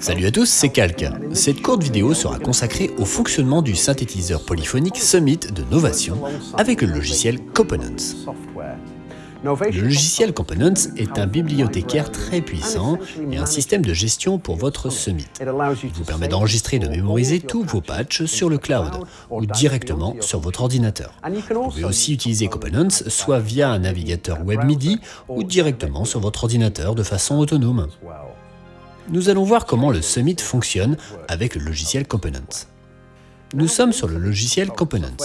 Salut à tous, c'est Calc. Cette courte vidéo sera consacrée au fonctionnement du synthétiseur polyphonique Summit de Novation avec le logiciel Components. Le logiciel Components est un bibliothécaire très puissant et un système de gestion pour votre Summit. Il vous permet d'enregistrer et de mémoriser tous vos patchs sur le cloud ou directement sur votre ordinateur. Vous pouvez aussi utiliser Components soit via un navigateur web MIDI ou directement sur votre ordinateur de façon autonome. Nous allons voir comment le Summit fonctionne avec le logiciel Components. Nous sommes sur le logiciel Components.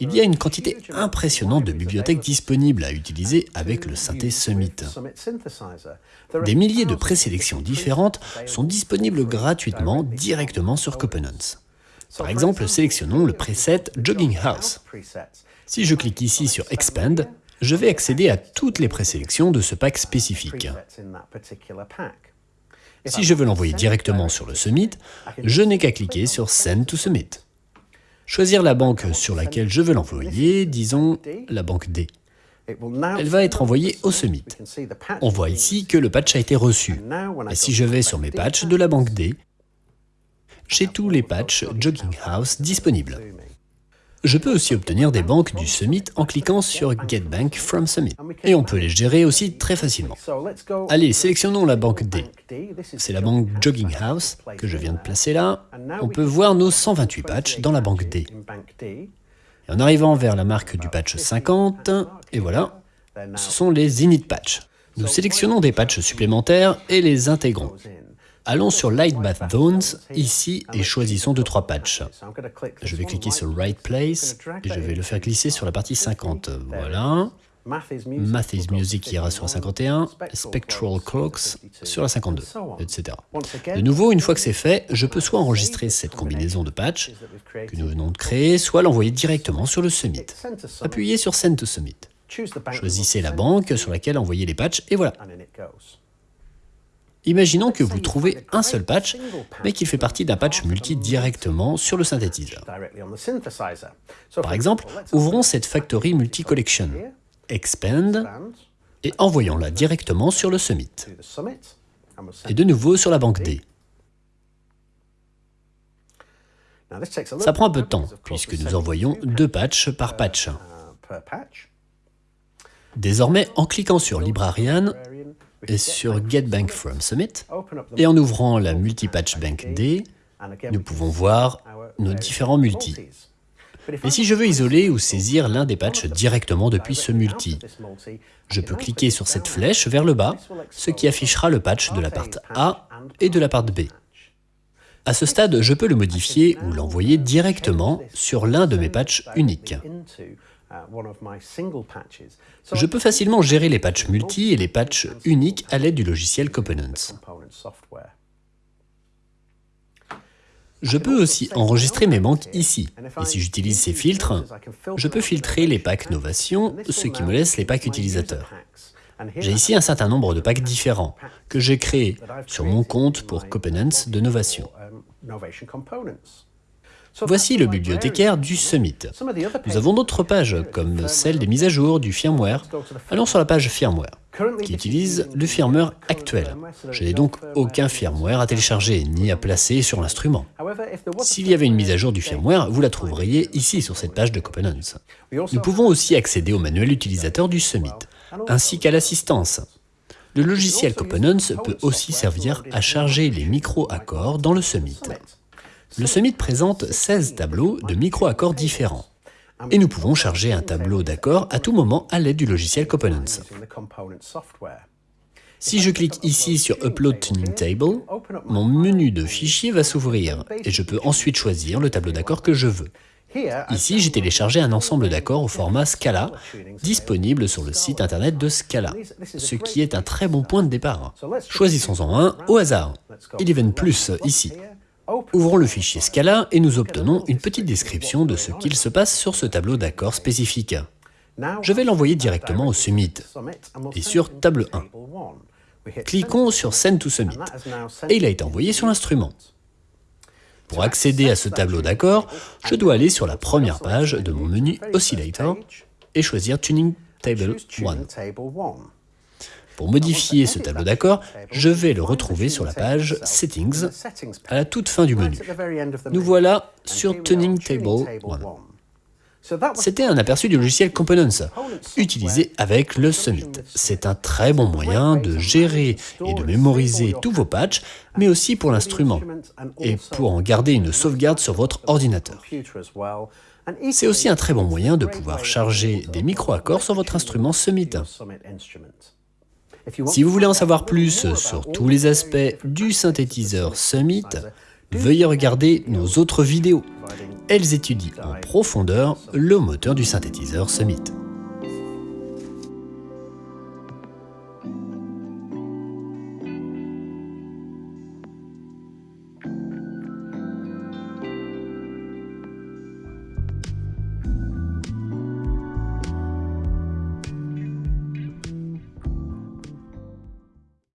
Il y a une quantité impressionnante de bibliothèques disponibles à utiliser avec le synthé Summit. Des milliers de présélections différentes sont disponibles gratuitement directement sur Components. Par exemple, sélectionnons le preset Jogging House. Si je clique ici sur Expand, je vais accéder à toutes les présélections de ce pack spécifique. Si je veux l'envoyer directement sur le Summit, je n'ai qu'à cliquer sur Send to Summit. Choisir la banque sur laquelle je veux l'envoyer, disons la banque D. Elle va être envoyée au Summit. On voit ici que le patch a été reçu. Et si je vais sur mes patchs de la banque D, j'ai tous les patchs Jogging House disponibles. Je peux aussi obtenir des banques du Summit en cliquant sur Get Bank from Summit. Et on peut les gérer aussi très facilement. Allez, sélectionnons la banque D. C'est la banque Jogging House que je viens de placer là. On peut voir nos 128 patchs dans la banque D. En arrivant vers la marque du patch 50, et voilà, ce sont les init patchs. Nous sélectionnons des patchs supplémentaires et les intégrons. Allons sur Light Bath Zones, ici, et choisissons 2-3 patchs. Je vais cliquer sur Right Place, et je vais le faire glisser sur la partie 50. Voilà. Math is Music ira sur la 51, Spectral Clocks sur la 52, etc. De nouveau, une fois que c'est fait, je peux soit enregistrer cette combinaison de patchs que nous venons de créer, soit l'envoyer directement sur le Summit. Appuyez sur Send to Summit. Choisissez la banque sur laquelle envoyer les patchs, et voilà. Imaginons que vous trouvez un seul patch, mais qu'il fait partie d'un patch multi directement sur le synthétiseur. Par exemple, ouvrons cette Factory Multi-Collection, Expand, et envoyons-la directement sur le Summit. Et de nouveau sur la banque D. Ça prend un peu de temps, puisque nous envoyons deux patchs par patch. Désormais, en cliquant sur Librarian, et sur Get Bank from Summit, et en ouvrant la Multipatch Bank D, nous pouvons voir nos différents multis. Et si je veux isoler ou saisir l'un des patchs directement depuis ce multi, je peux cliquer sur cette flèche vers le bas, ce qui affichera le patch de la part A et de la part B. À ce stade, je peux le modifier ou l'envoyer directement sur l'un de mes patchs uniques. Je peux facilement gérer les patchs multi et les patchs uniques à l'aide du logiciel Components. Je peux aussi enregistrer mes banques ici, et si j'utilise ces filtres, je peux filtrer les packs Novation, ce qui me laisse les packs utilisateurs. J'ai ici un certain nombre de packs différents, que j'ai créés sur mon compte pour Components de Novation. Voici le bibliothécaire du Summit. Nous avons d'autres pages, comme celle des mises à jour du firmware. Allons sur la page firmware, qui utilise le firmware actuel. Je n'ai donc aucun firmware à télécharger, ni à placer sur l'instrument. S'il y avait une mise à jour du firmware, vous la trouveriez ici sur cette page de Components. Nous pouvons aussi accéder au manuel utilisateur du Summit, ainsi qu'à l'assistance. Le logiciel Components peut aussi servir à charger les micro-accords dans le Summit. Le Summit présente 16 tableaux de micro-accords différents. Et nous pouvons charger un tableau d'accords à tout moment à l'aide du logiciel Components. Si je clique ici sur Upload Tuning Table, mon menu de fichiers va s'ouvrir et je peux ensuite choisir le tableau d'accords que je veux. Ici, j'ai téléchargé un ensemble d'accords au format Scala, disponible sur le site internet de Scala, ce qui est un très bon point de départ. Choisissons-en un au hasard. Eleven Plus ici. Ouvrons le fichier Scala et nous obtenons une petite description de ce qu'il se passe sur ce tableau d'accords spécifique. Je vais l'envoyer directement au Summit et sur table 1. Cliquons sur Send to Summit et il a été envoyé sur l'instrument. Pour accéder à ce tableau d'accords, je dois aller sur la première page de mon menu Oscillator et choisir Tuning Table 1. Pour modifier ce tableau d'accord, je vais le retrouver sur la page Settings à la toute fin du menu. Nous voilà sur Tuning Table 1. C'était un aperçu du logiciel Components, utilisé avec le Summit. C'est un très bon moyen de gérer et de mémoriser tous vos patchs, mais aussi pour l'instrument, et pour en garder une sauvegarde sur votre ordinateur. C'est aussi un très bon moyen de pouvoir charger des micro-accords sur votre instrument Summit. Si vous voulez en savoir plus sur tous les aspects du synthétiseur Summit, veuillez regarder nos autres vidéos. Elles étudient en profondeur le moteur du synthétiseur Summit.